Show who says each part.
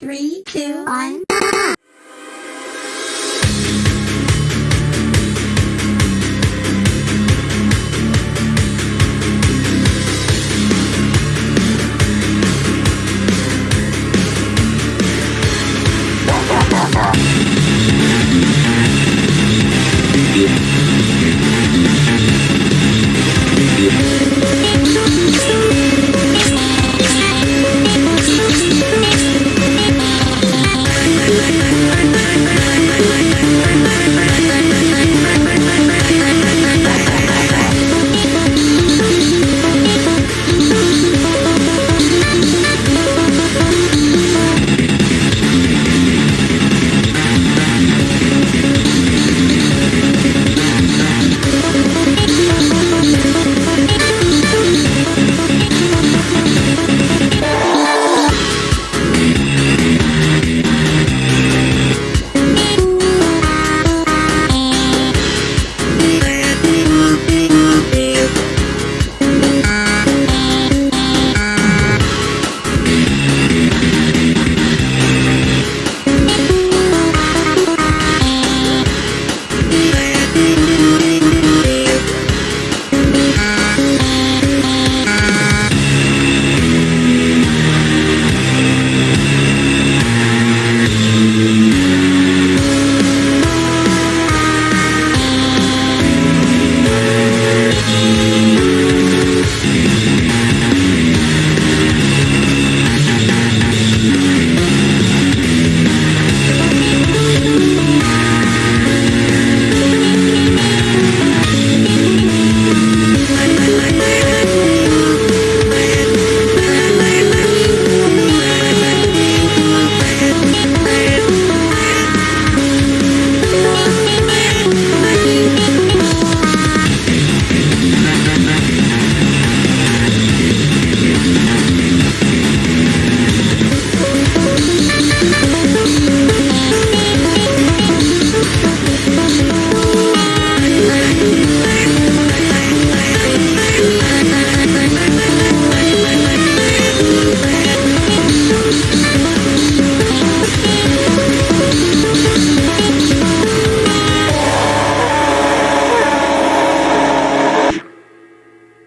Speaker 1: Three, two, one.